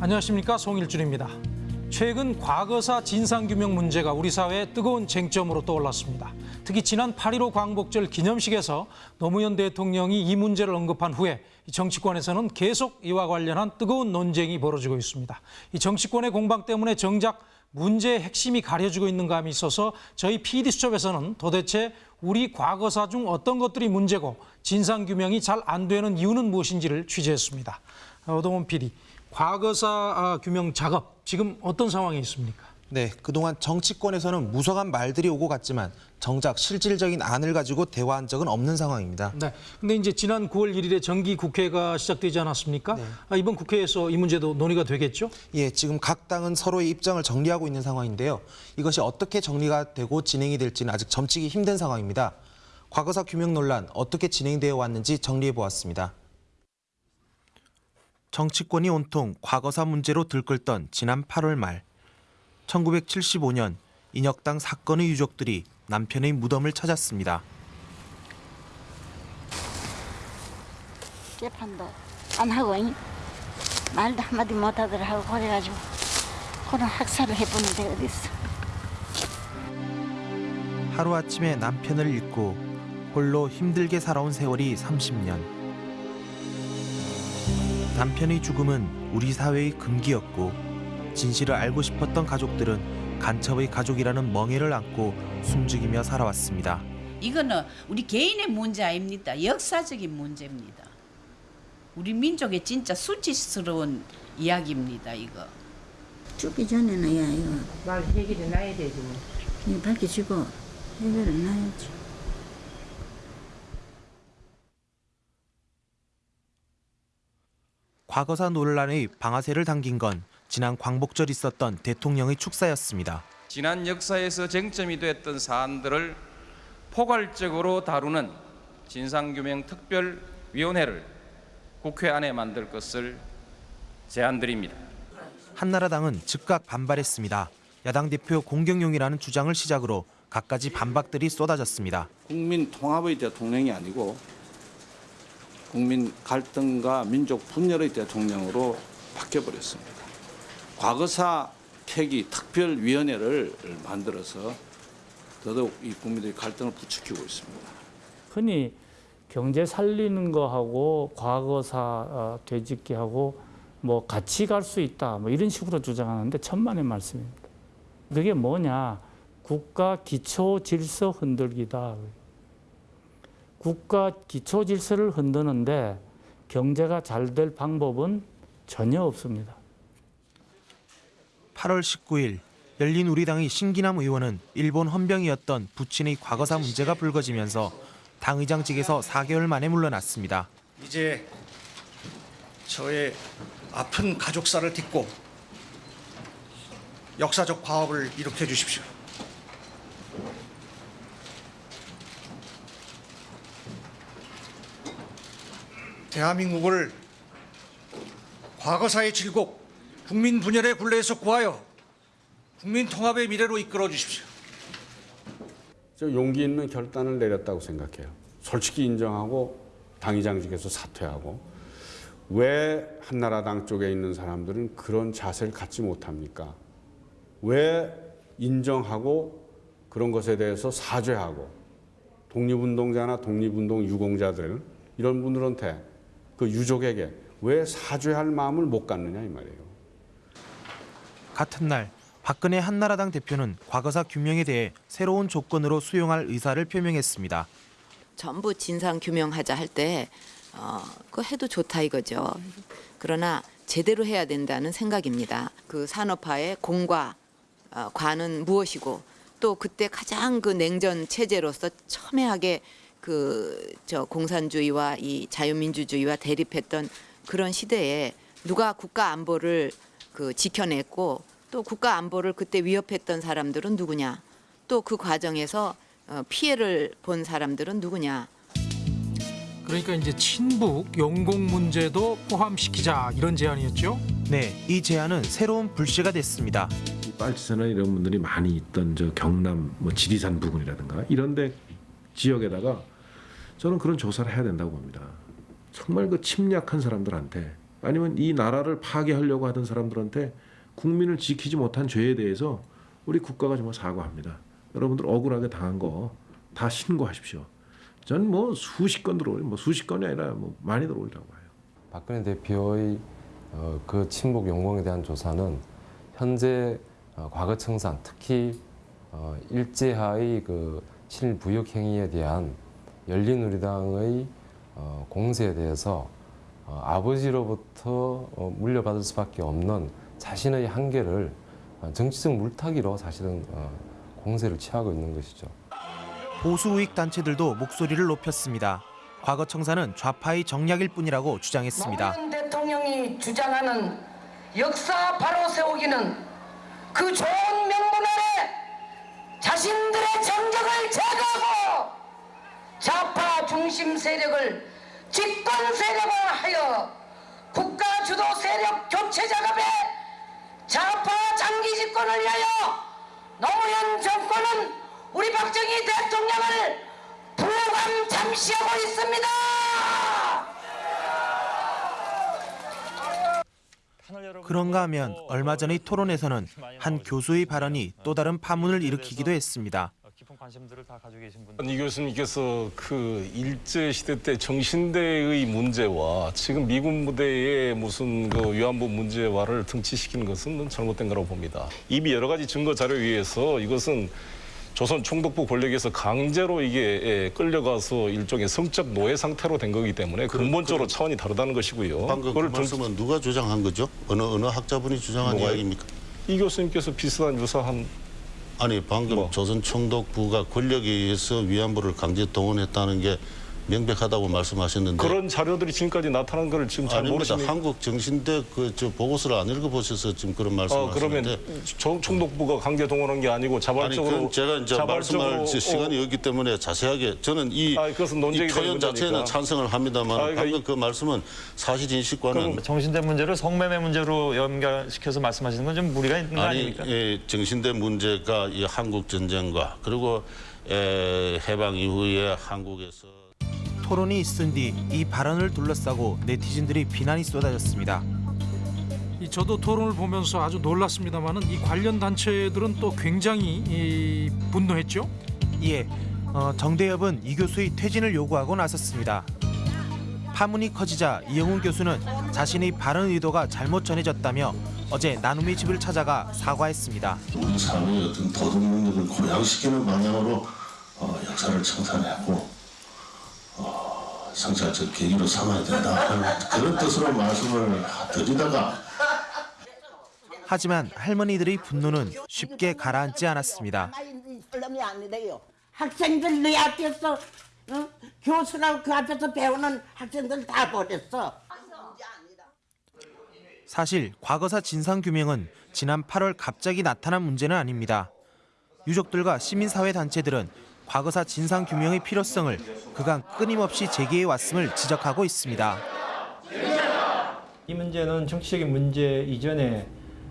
안녕하십니까 송일준입니다. 최근 과거사 진상규명 문제가 우리 사회의 뜨거운 쟁점으로 떠올랐습니다. 특히 지난 8.15 광복절 기념식에서 노무현 대통령이 이 문제를 언급한 후에 정치권에서는 계속 이와 관련한 뜨거운 논쟁이 벌어지고 있습니다. 이 정치권의 공방 때문에 정작 문제의 핵심이 가려지고 있는 감이 있어서 저희 PD수첩에서는 도대체 우리 과거사 중 어떤 것들이 문제고 진상규명이 잘 안 되는 이유는 무엇인지를 취재했습니다. 오동원 PD, 과거사 아, 규명 작업 지금 어떤 상황에 있습니까? 네, 그동안 정치권에서는 무성한 말들이 오고 갔지만 정작 실질적인 안을 가지고 대화한 적은 없는 상황입니다. 네. 근데 이제 지난 9월 1일에 정기 국회가 시작되지 않았습니까? 아, 이번 국회에서 이 문제도 논의가 되겠죠? 예, 지금 각 당은 서로의 입장을 정리하고 있는 상황인데요. 이것이 어떻게 정리가 되고 진행이 될지는 아직 점치기 힘든 상황입니다. 과거사 규명 논란 어떻게 진행되어 왔는지 정리해 보았습니다. 정치권이 온통 과거사 문제로 들끓던 지난 8월 말 1975년 인혁당 사건의 유족들이 남편의 무덤을 찾았습니다. 재판도 안 하고 잉? 말도 한마디 못하더라 하고 그래가지고 그런 학살을 해보는데 어딨어 하루아침에 남편을 잃고 홀로 힘들게 살아온 세월이 30년. 남편의 죽음은 우리 사회의 금기였고 진실을 알고 싶었던 가족들은 간첩의 가족이라는 멍해를 안고 숨죽이며 살아왔습니다. 이거는 우리 개인의 문제 아닙니다. 역사적인 문제입니다. 우리 민족의 진짜 수치스러운 이야기입니다. 이거. 죽기 전에는 야 이거 말 해결해 놔야 되지. 이거 밝혀지고 해결을 놔야지 과거사 논란의 방아쇠를 당긴 건 지난 광복절 있었던 대통령의 축사였습니다. 지난 역사에서 쟁점이 됐던 사안들을 포괄적으로 다루는 진상규명 특별위원회를 국회 안에 만들 것을 제안드립니다. 한나라당은 즉각 반발했습니다. 야당 대표 공경용이라는 주장을 시작으로 갖가지 반박들이 쏟아졌습니다. 국민 통합의 대통령이 아니고 국민 갈등과 민족 분열의 대통령으로 바뀌어버렸습니다. 과거사 폐기 특별위원회를 만들어서 더더욱 이 국민들의 갈등을 부추기고 있습니다. 흔히 경제 살리는 거하고 과거사 어, 되짚기하고 뭐 같이 갈 수 있다 뭐 이런 식으로 주장하는데 천만의 말씀입니다. 그게 뭐냐 국가 기초 질서 흔들기다. 국가 기초 질서를 흔드는데 경제가 잘 될 방법은 전혀 없습니다. 8월 19일 열린 우리당의 신기남 의원은 일본 헌병이었던 부친의 과거사 문제가 불거지면서 당의장직에서 4개월 만에 물러났습니다. 이제 저의 아픈 가족사를 딛고 역사적 과업을 일으켜 주십시오. 대한민국을 과거사의 질곡, 국민 분열의 굴레에서 구하여 국민 통합의 미래로 이끌어 주십시오. 저 용기 있는 결단을 내렸다고 생각해요. 솔직히 인정하고 당의장직에서 사퇴하고 왜 한나라당 쪽에 있는 사람들은 그런 자세를 갖지 못합니까? 왜 인정하고 그런 것에 대해서 사죄하고 독립운동자나 독립운동 유공자들 이런 분들한테 그 유족에게 왜 사죄할 마음을 못 갖느냐 이 말이에요. 같은 날 박근혜 한나라당 대표는 과거사 규명에 대해 새로운 조건으로 수용할 의사를 표명했습니다. 전부 진상 규명하자 할 때 어, 그거 해도 좋다 이거죠. 그러나 제대로 해야 된다는 생각입니다. 그 산업화의 공과 어, 과는 무엇이고 또 그때 가장 그 냉전 체제로서 첨예하게 그 저 공산주의와 이 자유민주주의와 대립했던 그런 시대에 누가 국가 안보를 그 지켜냈고 또 국가 안보를 그때 위협했던 사람들은 누구냐? 또 그 과정에서 어, 피해를 본 사람들은 누구냐? 그러니까 이제 친북 용공 문제도 포함시키자 이런 제안이었죠. 네, 이 제안은 새로운 불씨가 됐습니다. 이 빨치산이나 이런 분들이 많이 있던 저 경남 뭐 지리산 부근이라든가 이런데 지역에다가 저는 그런 조사를 해야 된다고 봅니다. 정말 그 침략한 사람들한테 아니면 이 나라를 파괴하려고 하던 사람들한테 국민을 지키지 못한 죄에 대해서 우리 국가가 정말 사과합니다. 여러분들 억울하게 당한 거 다 신고하십시오. 전뭐 수십 건 들어올, 뭐 수십 건이 아니라 뭐 많이 들어오리라고 해요. 박근혜 대표의 어, 그 친북 용공에 대한 조사는 현재 어, 과거 청산, 특히 어, 일제하의 그 실부역 행위에 대한 열린우리당의 어, 공세에 대해서 어, 아버지로부터 어, 물려받을 수밖에 없는 자신의 한계를 어, 정치적 물타기로 사실은 어, 공세를 취하고 있는 것이죠. 보수 우익 단체들도 목소리를 높였습니다. 과거 청사는 좌파의 정략일 뿐이라고 주장했습니다. 노무현 대통령이 주장하는 역사 바로 세우기는 그 좋은 명분 아래 자신들의 정적을 제거하고 좌파 중심 세력을 집권 세력화하여 국가 주도 세력 교체 작업에 좌파 장기 집권을 위하여 노무현 정권은 우리 박정희 대통령을 부감 잠시하고 있습니다. 그런가 하면 얼마 전의 토론에서는 한 교수의 발언이 또 다른 파문을 일으키기도 했습니다. 이 교수님께서 그 일제 시대 때 정신대의 문제와 지금 미군 부대의 무슨 그 위안부 문제와를 등치시키는 것은 잘못된 거라고 봅니다. 이미 여러 가지 증거 자료에 의해서 이것은 조선 총독부 권력에서 강제로 이게 예, 끌려가서 일종의 성적 노예 상태로 된 거기 때문에 근본적으로 차원이 다르다는 것이고요. 방금 그 말씀은 누가 주장한 거죠? 어느 어느 학자분이 주장한? 이야기입니까? 이 교수님께서 비슷한 유사한 아니 방금 뭐. 조선 총독부가 권력에 의해서 위안부를 강제 동원했다는 게 명백하다고 말씀하셨는데 그런 자료들이 지금까지 나타난 걸 지금 잘 아닙니다. 모르시는 한국 정신대 그 저 보고서를 안 읽어보셔서 지금 그런 어, 말씀하시는데 그러면 총- 총독부가 강제 동원한 게 아니고 아니 자발적으로 그건 제가 이제 자발적으로 말씀할 시- 시간이 어, 없기 때문에 자세하게 저는 이, 아, 그것은 이 표현 자체는. 찬성을 합니다만 아, 그러니까 방금 그 말씀은 사실 인식과는 정신대 문제를 성매매 문제로 연결시켜서 말씀하시는 건 좀 무리가 있는 거 아니 아닙니까? 예, 정신대 문제가 이 한국 전쟁과 그리고 에, 해방 이후에 한국에서 토론이 있은 뒤 이 발언을 둘러싸고 네티즌들이 비난이 쏟아졌습니다. 이 저도 토론을 보면서 아주 놀랐습니다만은 이 관련 단체들은 또 굉장히 이 분노했죠. 이에 어, 정대협은 이 교수의 퇴진을 요구하고 나섰습니다. 파문이 커지자 이영훈 교수는 자신의 발언 의도가 잘못 전해졌다며 어제 나눔의 집을 찾아가 사과했습니다. 우리 사회의 어떤 도덕 능력을 고양시키는 방향으로 어, 역사를 청산하고 어, 성찰적 계기로 삼아야 된다 그런 뜻으로 말씀을 드리다가 하지만 할머니들의 분노는 쉽게 가라앉지 않았습니다. 학생들 내 앞에서 어? 교수라고 그 앞에서 배우는 학생들 다 버렸어. 사실 과거사 진상 규명은 지난 8월 갑자기 나타난 문제는 아닙니다. 유족들과 시민사회 단체들은 과거사 진상 규명의 필요성을 그간 끊임없이 제기해 왔음을 지적하고 있습니다. 이 문제는 정치적인 문제 이전에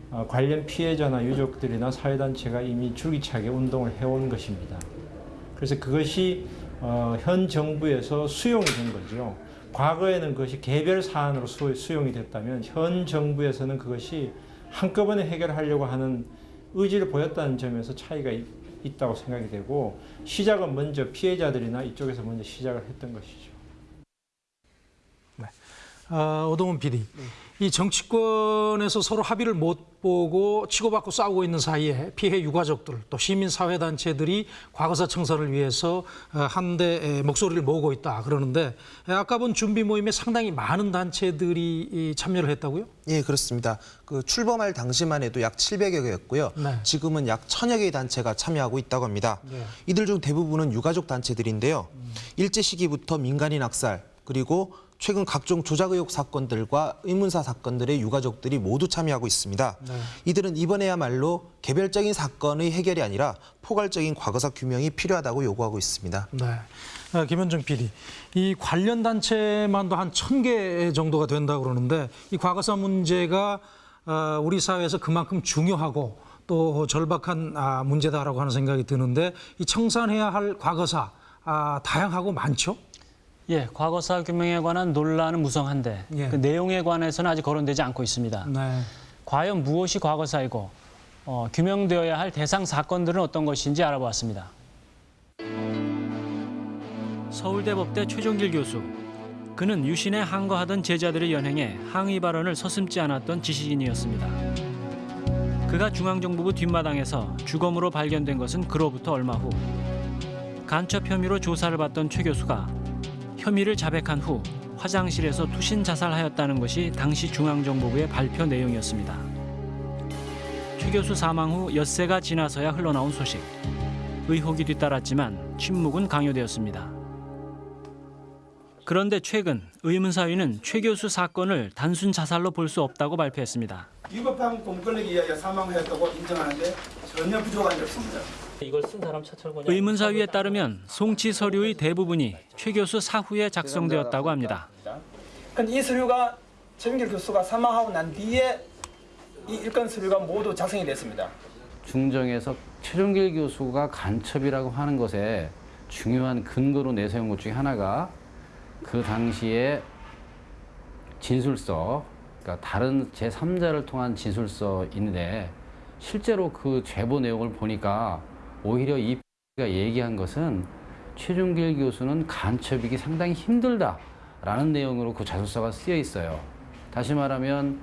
어, 관련 피해자나 유족들이나 사회단체가 이미 줄기차게 운동을 해온 것입니다. 그래서 그것이 어, 현 정부에서 수용이 된 거죠. 과거에는 그것이 개별 사안으로 수, 수용이 됐다면 현 정부에서는 그것이 한꺼번에 해결하려고 하는 의지를 보였다는 점에서 차이가 있, 있다고 생각이 되고 시작은 먼저 피해자들이나 이쪽에서 먼저 시작을 했던 것이죠. 어, 오동훈 PD. 이 정치권에서 서로 합의를 못 보고 치고받고 싸우고 있는 사이에 피해 유가족들 또 시민사회단체들이 과거사 청산을 위해서 어, 한데 목소리를 모으고 있다 그러는데 아까 본 준비 모임에 상당히 많은 단체들이 이 참여를 했다고요? 예, 그렇습니다. 그 출범할 당시만 해도 약 700여 개였고요. 네. 지금은 약 1000여 개의 단체가 참여하고 있다고 합니다. 네. 이들 중 대부분은 유가족 단체들인데요. 일제 시기부터 민간인 학살 그리고 최근 각종 조작 의혹 사건들과 의문사 사건들의 유가족들이 모두 참여하고 있습니다. 네. 이들은 이번에야말로 개별적인 사건의 해결이 아니라 포괄적인 과거사 규명이 필요하다고 요구하고 있습니다. 네. 어, 김현정 PD. 이 관련 단체만도 한 천 개 정도가 된다고 그러는데 이 과거사 문제가 어, 우리 사회에서 그만큼 중요하고 또 절박한 아, 문제다라고 하는 생각이 드는데 이 청산해야 할 과거사 아, 다양하고 많죠? 예, 과거사 규명에 관한 논란은 무성한데 예. 그 내용에 관해서는 아직 거론되지 않고 있습니다. 네. 과연 무엇이 과거사이고 어, 규명되어야 할 대상 사건들은 어떤 것인지 알아보았습니다. 서울대법대 최종길 교수. 그는 유신에 항거하던 제자들의 연행에 항의 발언을 서슴지 않았던 지식인이었습니다. 그가 중앙정보부 뒷마당에서 주검으로 발견된 것은 그로부터 얼마 후. 간첩 혐의로 조사를 받던 최 교수가 혐의를 자백한 후 화장실에서 투신 자살하였다는 것이 당시 중앙정보부의 발표 내용이었습니다. 최 교수 사망 후 엿새가 지나서야 흘러나온 소식. 의혹이 뒤따랐지만 침묵은 강요되었습니다. 그런데 최근 의문사위는 최 교수 사건을 단순 자살로 볼 수 없다고 발표했습니다. 위법한 공권력에 의하여 사망하였다고 인정하는데 전혀 부족한 게 없습니다. 이걸 쓴 사람 차철권이 의문사위에 따르면 송치 서류의 대부분이 최 교수 사후에 작성되었다고 합니다. 근데 이 서류가 최민길 교수가 사망하고 난 뒤에 이 일건 서류가 모두 작성이 됐습니다. 중정에서 최종길 교수가 간첩이라고 하는 것에 중요한 근거로 내세운 것 중에 하나가 그 당시에 진술서, 그러니까 다른 제3자를 통한 진술서인데 실제로 그 제보 내용을 보니까 오히려 이가 얘기한 것은 최종길 교수는 간첩이기 상당히 힘들다라는 내용으로 그 자술서가 쓰여 있어요. 다시 말하면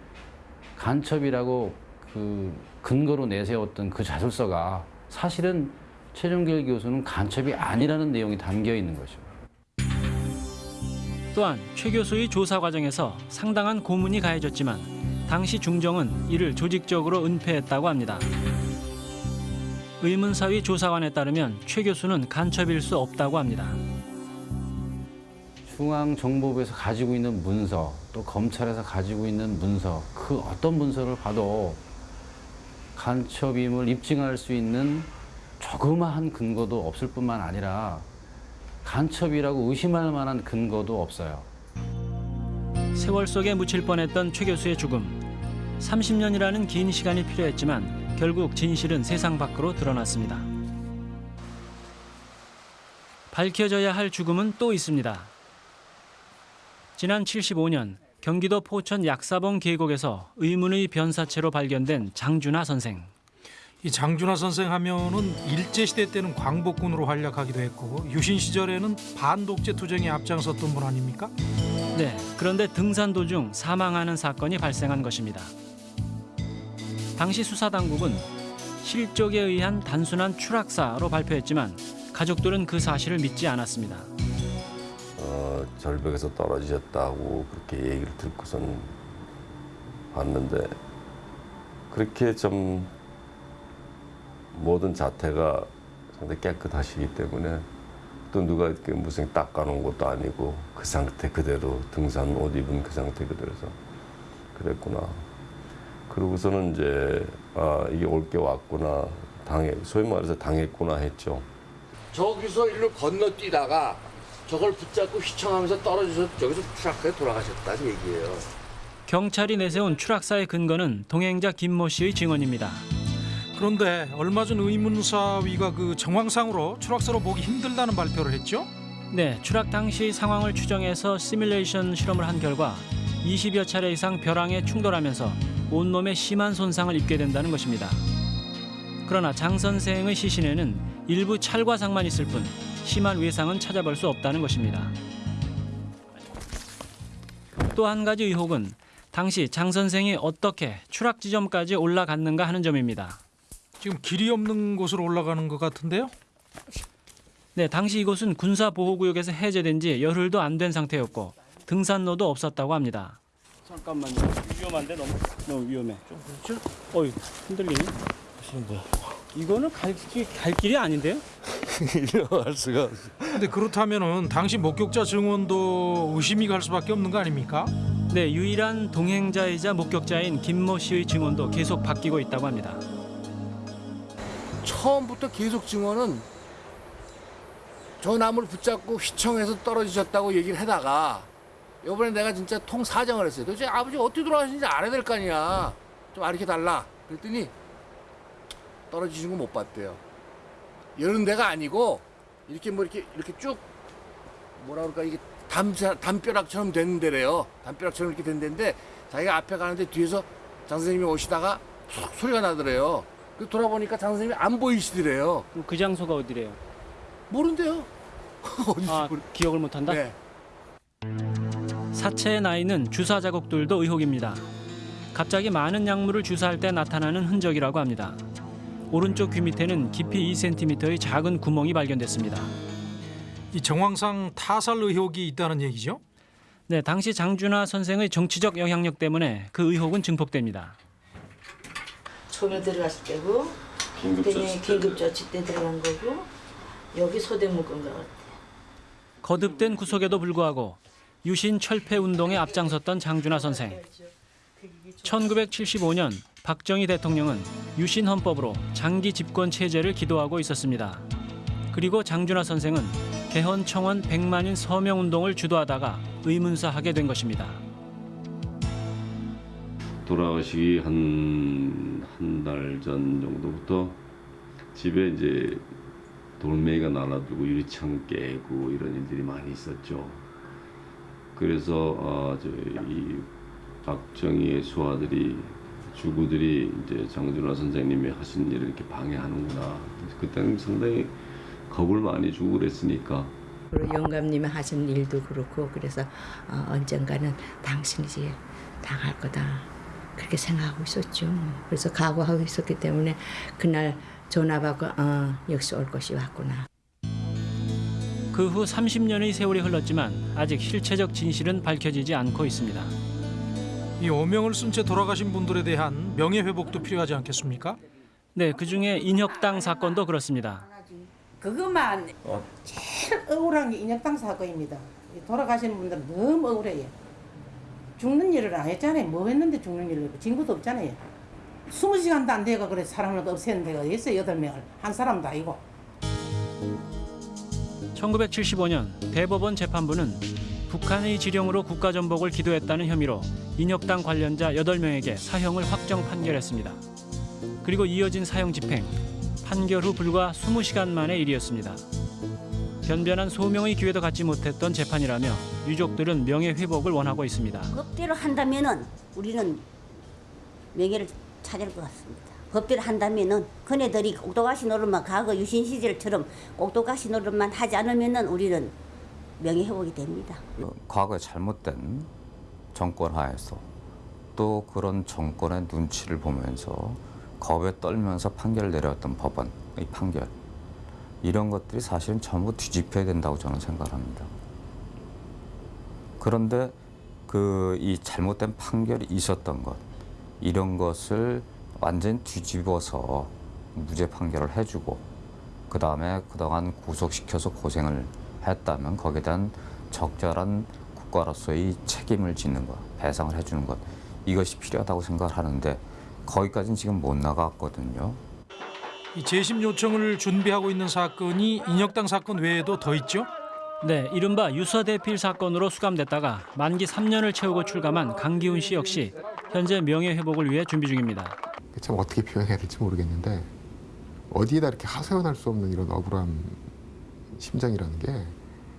간첩이라고 그 근거로 내세웠던 그 자술서가 사실은 최종길 교수는 간첩이 아니라는 내용이 담겨 있는 거죠. 또한 최 교수의 조사 과정에서 상당한 고문이 가해졌지만 당시 중정은 이를 조직적으로 은폐했다고 합니다. 의문사위 조사관에 따르면 최 교수는 간첩일 수 없다고 합니다. 중앙정보부에서 가지고 있는 문서, 또 검찰에서 가지고 있는 문서, 그 어떤 문서를 봐도 간첩임을 입증할 수 있는 조그마한 근거도 없을 뿐만 아니라 간첩이라고 의심할 만한 근거도 없어요. 세월 속에 묻힐 뻔했던 최 교수의 죽음. 30년이라는 긴 시간이 필요했지만 결국 진실은 세상 밖으로 드러났습니다. 밝혀져야 할 죽음은 또 있습니다. 지난 75년 경기도 포천 약사봉 계곡에서 의문의 변사체로 발견된 장준하 선생. 이 장준하 선생 하면은 일제 시대 때는 광복군으로 활약하기도 했고 유신 시절에는 반독재 투쟁에 앞장섰던 분 아닙니까? 네, 그런데 등산 도중 사망하는 사건이 발생한 것입니다. 당시 수사 당국은 실족에 의한 단순한 추락사로 발표했지만 가족들은 그 사실을 믿지 않았습니다. 어, 절벽에서 떨어지셨다고 그렇게 얘기를 듣고선 봤는데 그렇게 좀 모든 자태가 상당히 깨끗하시기 때문에 또 누가 이렇게 무슨 닦아놓은 것도 아니고 그 상태 그대로 등산 옷 입은 그 상태 그대로서 그랬구나. 그러고서는 이제 아 이게 올 게 왔구나 당해 소위 말해서 당했구나 했죠. 저기서 일로 건너뛰다가 저걸 붙잡고 휘청하면서 떨어져서 저기서 추락해 돌아가셨다는 얘기예요. 경찰이 내세운 추락사의 근거는 동행자 김모 씨의 증언입니다. 그런데 얼마 전 의문사위가 그 정황상으로 추락사로 보기 힘들다는 발표를 했죠? 네, 추락 당시 상황을 추정해서 시뮬레이션 실험을 한 결과 20여 차례 이상 벼랑에 충돌하면서 온몸에 심한 손상을 입게 된다는 것입니다. 그러나 장 선생의 시신에는 일부 찰과상만 있을 뿐 심한 외상은 찾아볼 수 없다는 것입니다. 또 한 가지 의혹은 당시 장 선생이 어떻게 추락 지점까지 올라갔는가 하는 점입니다. 지금 길이 없는 곳으로 올라가는 것 같은데요? 네, 당시 이곳은 군사보호구역에서 해제된 지 열흘도 안 된 상태였고 등산로도 없었다고 합니다. 잠깐만요. 위험한데 너무 너무 위험해. 좀 그렇죠? 어이 흔들리네. 무슨 뭐야? 이거는 갈, 길- 갈 길이 아닌데요? 이러할 수가 없어. 근데 그렇다면은 당시 목격자 증언도 의심이 갈 수밖에 없는 거 아닙니까? 네, 유일한 동행자이자 목격자인 김모 씨의 증언도 계속 바뀌고 있다고 합니다. 처음부터 계속 증언은 저 나무를 붙잡고 휘청해서 떨어지셨다고 얘기를 하다가 이번에 내가 진짜 통 사정을 했어요. 도대체 아버지 어떻게 돌아가신지 알아야 될 거 아니야. 좀 알려 달라. 그랬더니 떨어지신 거 못 봤대요. 이런 데가 아니고 이렇게 뭐 이렇게 이렇게 쭉 뭐라 그럴까 이게 담 담벼락처럼 된 데래요. 담벼락처럼 이렇게 된 데인데 자기가 앞에 가는데 뒤에서 장 선생님이 오시다가 툭 소리가 나더래요. 그 돌아보니까 장 선생님이 안 보이시더래요. 그 장소가 어디래요? 모른대요. 아, 기억을 못한다? 네. 사체의 나이는 주사 자국들도 의혹입니다. 갑자기 많은 약물을 주사할 때 나타나는 흔적이라고 합니다. 오른쪽 귀 밑에는 깊이 2cm의 작은 구멍이 발견됐습니다. 이 정황상 타살 의혹이 있다는 얘기죠? 네, 당시 장준하 선생의 정치적 영향력 때문에 그 의혹은 증폭됩니다. 처음에 들어갔을 때고 긴급조치 때 들어간 거고 여기 소대 묶은 거 같아. 거듭된 구속에도 불구하고 유신 철폐 운동에 앞장섰던 장준하 선생. 1975년 박정희 대통령은 유신 헌법으로 장기 집권 체제를 기도하고 있었습니다. 그리고 장준하 선생은 개헌 청원 100만인 서명 운동을 주도하다가 의문사하게 된 것입니다. 돌아가시기 한 한 달 전 정도부터 집에 이제 돌멩이가 날아들고 유리창 깨고 이런 일들이 많이 있었죠. 그래서 어, 저이 박정희의 수하들이 주구들이 이제 장준하 선생님이 하신 일을 이렇게 방해하는구나. 그때는 상당히 겁을 많이 주고 그랬으니까 영감님이 하신 일도 그렇고 그래서 어, 언젠가는 당신이 당할 거다 그렇게 생각하고 있었죠. 그래서 각오하고 있었기 때문에 그날 전화 받고 어, 역시 올 것이 왔구나. 그 후 30년의 세월이 흘렀지만 아직 실체적 진실은 밝혀지지 않고 있습니다. 이 오명을 쓴 채 돌아가신 분들에 대한 명예 회복도 필요하지 않겠습니까? 네, 그중에 인혁당 사건도 그렇습니다. 그것만 제일 억울한 게 인혁당 사건입니다. 이 돌아가시는 분들은 너무 억울해요. 죽는 일을 안 했잖아요. 뭐 했는데 죽는 일을 했고 증거도 없잖아요. 20시간도 안 돼가 그래 사람을 없애는 데가 있어요. 여덟 명을 한 사람도 아니고. 1975년 대법원 재판부는 북한의 지령으로 국가 전복을 기도했다는 혐의로 인혁당 관련자 8명에게 사형을 확정 판결했습니다. 그리고 이어진 사형 집행, 판결 후 불과 20시간 만의 일이었습니다. 변변한 소명의 기회도 갖지 못했던 재판이라며 유족들은 명예 회복을 원하고 있습니다. 법대로 한다면은 우리는 명예를 찾을 것 같습니다. 법대로 한다면은 그네들이 옥도가시 노릇만 과거 유신 시절처럼 옥도가시 노릇만 하지 않으면은 우리는 명예 회복이 됩니다. 과거에 잘못된 정권 하에서 또 그런 정권의 눈치를 보면서 겁에 떨면서 판결을 내렸던 법원의 판결 이런 것들이 사실은 전부 뒤집혀야 된다고 저는 생각합니다. 그런데 그 이 잘못된 판결이 있었던 것 이런 것을 완전 뒤집어서 무죄 판결을 해주고 그 다음에 그동안 구속시켜서 고생을 했다면 거기에 대한 적절한 국가로서의 책임을 짓는 것, 배상을 해주는 것 이것이 필요하다고 생각을 하는데 거기까지는 지금 못 나갔거든요. 이 재심 요청을 준비하고 있는 사건이 인혁당 사건 외에도 더 있죠? 네, 이른바 유서대필 사건으로 수감됐다가 만기 3년을 채우고 출감한 강기훈 씨 역시 현재 명예회복을 위해 준비 중입니다. 참 어떻게 표현해야 될지 모르겠는데 어디에다 이렇게 하소연할 수 없는 이런 억울한 심정이라는 게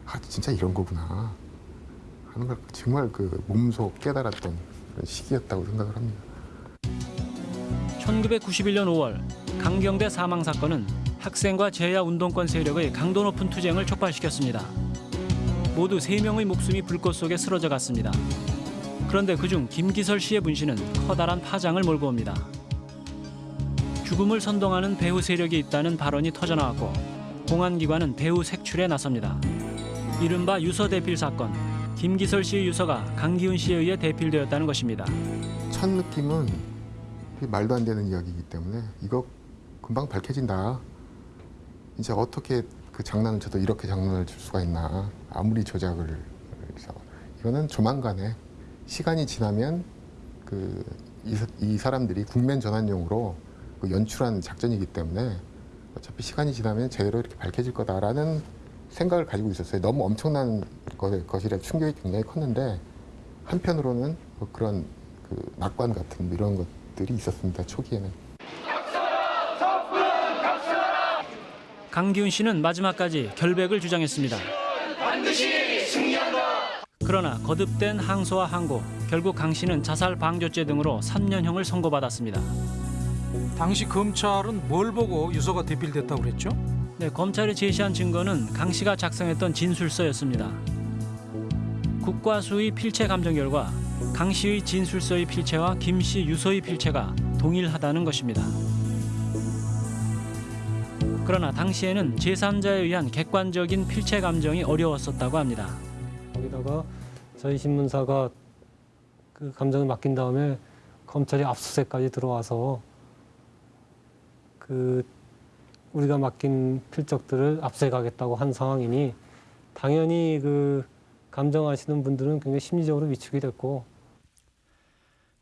아, 진짜 이런 거구나 하는 걸 정말 그 몸소 깨달았던 시기였다고 생각을 합니다. 1991년 5월 강경대 사망 사건은 학생과 제야 운동권 세력의 강도 높은 투쟁을 촉발시켰습니다. 모두 3명의 목숨이 불꽃 속에 쓰러져 갔습니다. 그런데 그중 김기설 씨의 분신은 커다란 파장을 몰고 옵니다. 죽음을 선동하는 배후 세력이 있다는 발언이 터져나왔고 공안기관은 배후 색출에 나섭니다. 이른바 유서 대필 사건. 김기설 씨의 유서가 강기훈 씨에 의해 대필되었다는 것입니다. 첫 느낌은 말도 안 되는 이야기이기 때문에 이거 금방 밝혀진다. 이제 어떻게 그 장난을 쳐도 이렇게 장난을 칠 수가 있나. 아무리 조작을 해서. 이거는 조만간에 시간이 지나면 그 이, 이 사람들이 국면 전환용으로 그 연출한 작전이기 때문에 어차피 시간이 지나면 제대로 이렇게 밝혀질 거다라는 생각을 가지고 있었어요. 너무 엄청난 것- 것이라 충격이 굉장히 컸는데 한편으로는 뭐 그런 그 낙관 같은 이런 것들이 있었습니다. 초기에는. 강기훈 씨는 마지막까지 결백을 주장했습니다. 반드시 그러나 거듭된 항소와 항고, 결국 강 씨는 자살 방조죄 등으로 3년형을 선고받았습니다. 당시 검찰은 뭘 보고 유서가 대필됐다고 그랬죠? 네, 검찰이 제시한 증거는 강 씨가 작성했던 진술서였습니다. 국과수의 필체 감정 결과 강 씨의 진술서의 필체와 김 씨 유서의 필체가 동일하다는 것입니다. 그러나 당시에는 제3자에 의한 객관적인 필체 감정이 어려웠었다고 합니다. 거기다가 저희 신문사가 그 감정을 맡긴 다음에 검찰이 압수수색까지 들어와서 그 우리가 맡긴 필적들을 압수해가겠다고 한 상황이니 당연히 그 감정하시는 분들은 굉장히 심리적으로 위축이 됐고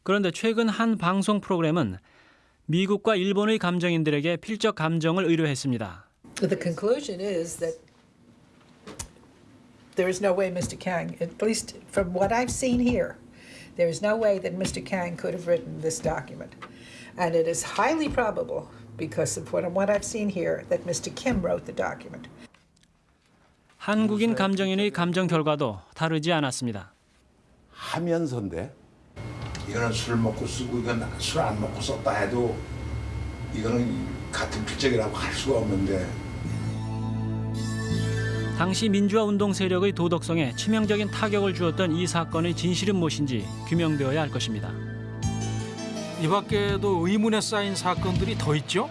그런데 최근 한 방송 프로그램은 미국과 일본의 감정인들에게 필적 감정을 의뢰했습니다. The conclusion is that there is no way Mr. Kang, at least from what I've seen here, there is no way that Mr. Kang could have written this document. And it is highly probable, because of what, what I've seen here, that Mr. Kim wrote the document. 한국인 감정인의 감정 결과도 다르지 않았습니다. 하면서인데 이거는 술 먹고 쓰고 이건 술 안 먹고 썼다 해도 이거는 같은 필적이라고 할 수가 없는데 당시 민주화 운동 세력의 도덕성에 치명적인 타격을 주었던 이 사건의 진실은 무엇인지 규명되어야 할 것입니다. 이 밖에도 의문에 쌓인 사건들이 더 있죠?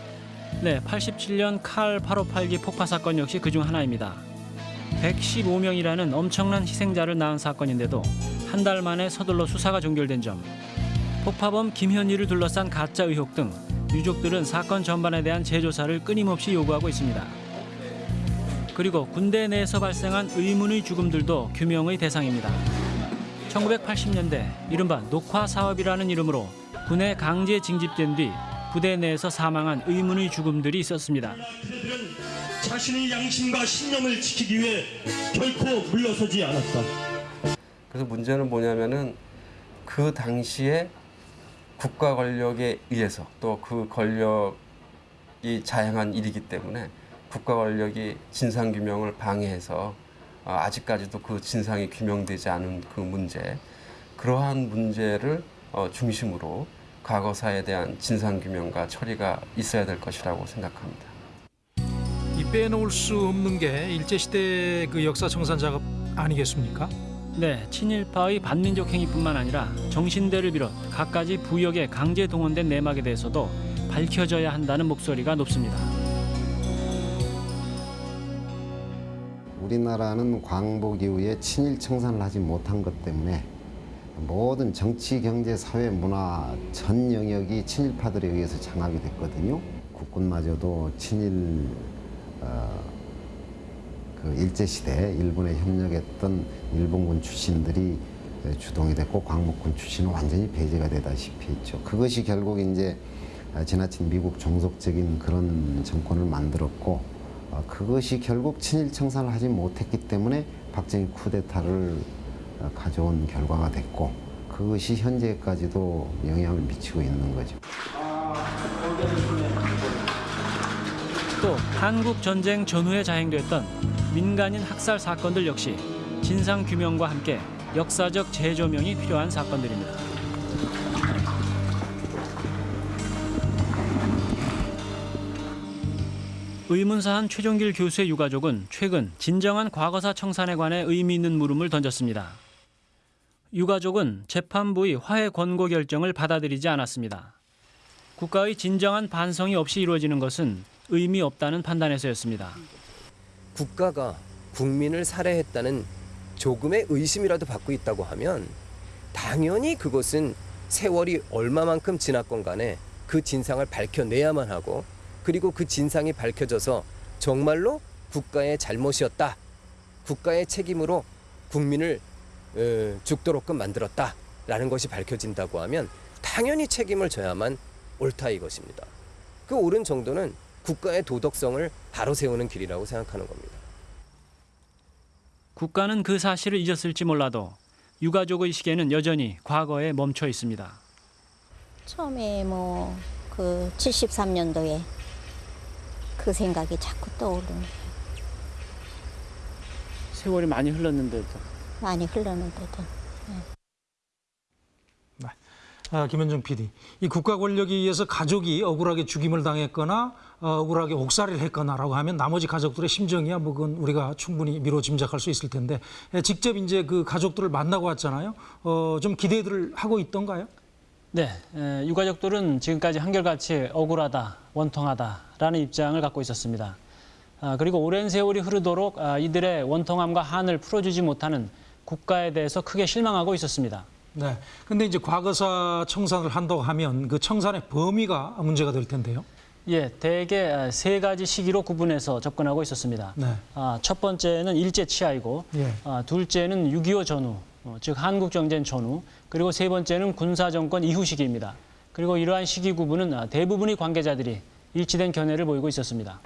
네, 87년 칼 8582 폭파 사건 역시 그중 하나입니다. 115명이라는 엄청난 희생자를 낳은 사건인데도 한 달 만에 서둘러 수사가 종결된 점, 폭파범 김현희를 둘러싼 가짜 의혹 등 유족들은 사건 전반에 대한 재조사를 끊임없이 요구하고 있습니다. 그리고 군대 내에서 발생한 의문의 죽음들도 규명의 대상입니다. 1980년대 이른바 녹화 사업이라는 이름으로 군에 강제 징집된 뒤 부대 내에서 사망한 의문의 죽음들이 있었습니다. 자신의 양심과 신념을 지키기 위해 결코 물러서지 않았다. 그래서 문제는 뭐냐면은 그 당시에 국가 권력에 의해서 또 그 권력이 자행한 일이기 때문에 국가 권력이 진상 규명을 방해해서 어, 아직까지도 그 진상이 규명되지 않은 그 문제 그러한 문제를 어, 중심으로 과거사에 대한 진상 규명과 처리가 있어야 될 것이라고 생각합니다. 이 빼놓을 수 없는 게 일제시대 그 역사 청산 작업 아니겠습니까? 네, 친일파의 반민족 행위뿐만 아니라 정신대를 비롯 갖가지 부역에 강제 동원된 내막에 대해서도 밝혀져야 한다는 목소리가 높습니다. 우리나라는 광복 이후에 친일 청산을 하지 못한 것 때문에 모든 정치, 경제, 사회, 문화 전 영역이 친일파들에 의해서 장악이 됐거든요. 국군마저도 친일 어, 그 일제 시대 일본에 협력했던 일본군 출신들이 주동이 됐고 광복군 출신은 완전히 배제가 되다시피 했죠. 그것이 결국 이제 지나친 미국 종속적인 그런 정권을 만들었고 어, 그것이 결국 친일 청산을 하지 못했기 때문에 박정희 쿠데타를 어, 가져온 결과가 됐고 그것이 현재까지도 영향을 미치고 있는 거죠. 또 한국 전쟁 전후에 자행됐던 민간인 학살 사건들 역시 진상 규명과 함께 역사적 재조명이 필요한 사건들입니다. 의문사한 최종길 교수의 유가족은 최근 진정한 과거사 청산에 관해 의미 있는 물음을 던졌습니다. 유가족은 재판부의 화해 권고 결정을 받아들이지 않았습니다. 국가의 진정한 반성이 없이 이루어지는 것은 의미 없다는 판단에서였습니다. 국가가 국민을 살해했다는 조금의 의심이라도 받고 있다고 하면 당연히 그것은 세월이 얼마만큼 지났건 간에 그 진상을 밝혀내야만 하고 그리고 그 진상이 밝혀져서 정말로 국가의 잘못이었다. 국가의 책임으로 국민을 어, 죽도록끔 만들었다라는 것이 밝혀진다고 하면 당연히 책임을 져야만 옳다 이것입니다. 그 옳은 정도는 국가의 도덕성을 바로 세우는 길이라고 생각하는 겁니다. 국가는 그 사실을 잊었을지 몰라도 유가족의 시계는 여전히 과거에 멈춰 있습니다. 처음에 뭐 그 73년도에 그 생각이 자꾸 떠오르네. 세월이 많이 흘렀는데도 많이 흘렀는데도. 아, 김현정 PD, 이 국가 권력에 의해서 가족이 억울하게 죽임을 당했거나 어, 억울하게 옥살이를 했거나라고 하면 나머지 가족들의 심정이야 뭐 그건 우리가 충분히 미로 짐작할 수 있을 텐데 예, 직접 이제 그 가족들을 만나고 왔잖아요. 어, 좀 기대들을 하고 있던가요? 네, 에, 유가족들은 지금까지 한결같이 억울하다, 원통하다라는 입장을 갖고 있었습니다. 아, 그리고 오랜 세월이 흐르도록 아, 이들의 원통함과 한을 풀어주지 못하는 국가에 대해서 크게 실망하고 있었습니다. 네. 근데 이제 과거사 청산을 한다고 하면 그 청산의 범위가 문제가 될 텐데요. 예, 대개 세 가지 시기로 구분해서 접근하고 있었습니다. 네. 아, 첫 번째는 일제 치하이고, 예. 아, 둘째는 6.25 전후, 어, 즉 한국정전 전후, 그리고 세 번째는 군사 정권 이후 시기입니다. 그리고 이러한 시기 구분은 아, 대부분의 관계자들이 일치된 견해를 보이고 있었습니다.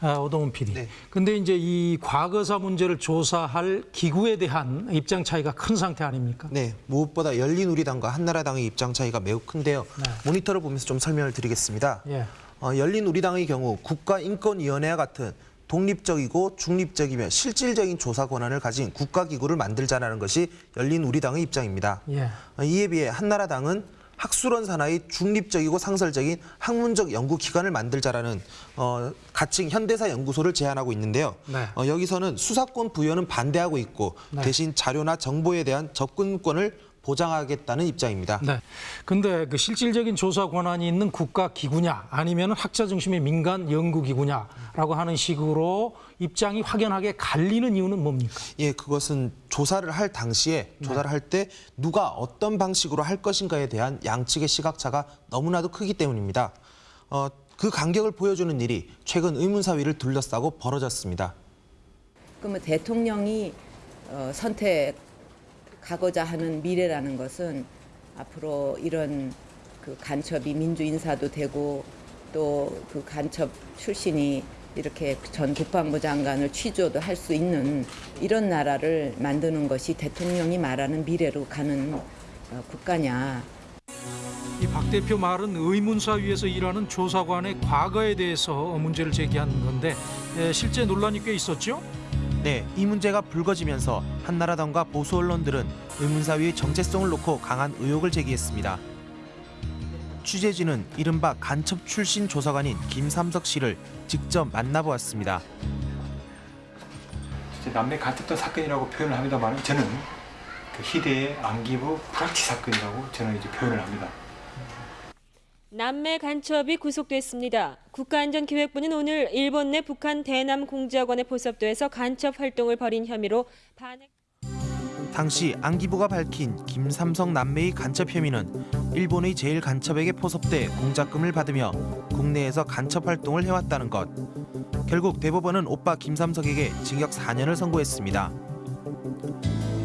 아, 오동훈 PD. 근데 이제 이 과거사 문제를 조사할 기구에 대한 입장 차이가 큰 상태 아닙니까? 네, 무엇보다 열린우리당과 한나라당의 입장 차이가 매우 큰데요. 모니터를 보면서 좀 설명을 드리겠습니다. 예. 어, 열린우리당의 경우 국가인권위원회와 같은 독립적이고 중립적이며 실질적인 조사 권한을 가진 국가기구를 만들자라는 것이 열린우리당의 입장입니다. 예. 어, 이에 비해 한나라당은 학술원 산하의 중립적이고 상설적인 학문적 연구 기관을 만들자라는 어, 가칭 현대사 연구소를 제안하고 있는데요. 네. 어, 여기서는 수사권 부여는 반대하고 있고 네. 대신 자료나 정보에 대한 접근권을 보장하겠다는 입장입니다. 네. 근데 그 실질적인 조사 권한이 있는 국가 기구냐 아니면 학자 중심의 민간 연구 기구냐라고 하는 식으로 입장이 확연하게 갈리는 이유는 뭡니까? 예, 그것은 조사를 할 당시에 네. 조사를 할때 누가 어떤 방식으로 할 것인가에 대한 양측의 시각차가 너무나도 크기 때문입니다. 어, 그 간격을 보여주는 일이 최근 의문사위를 둘러싸고 벌어졌습니다. 그러면 대통령이 어, 선택 하고자 하는 미래라는 것은 앞으로 이런 그 간첩이 민주 인사도 되고 또 그 간첩 출신이 이렇게 전 국방부 장관을 취조도 할 수 있는 이런 나라를 만드는 것이 대통령이 말하는 미래로 가는 어, 국가냐. 이 박 대표 말은 의문사 위에서 일하는 조사관의 과거에 대해서 문제를 제기하는 건데 에, 실제 논란이 꽤 있었죠? 네, 이 문제가 불거지면서 한나라당과 보수 언론들은 의문사위의 정체성을 놓고 강한 의혹을 제기했습니다. 취재진은 이른바 간첩 출신 조사관인 김삼석 씨를 직접 만나보았습니다. 남매 간첩단 사건이라고 표현을 합니다만 저는 그 희대의 안기부 불합치 사건이라고 저는 이제 표현을 합니다. 남매 간첩이 구속됐습니다. 국가안전기획부는 오늘 일본 내 북한 대남 공작원의 포섭도에서 간첩 활동을 벌인 혐의로 반핵 당시 안기부가 밝힌 김삼성 남매의 간첩 혐의는 일본의 제일 간첩에게 포섭돼 공작금을 받으며 국내에서 간첩 활동을 해왔다는 것. 결국 대법원은 오빠 김삼석에게 징역 4년을 선고했습니다.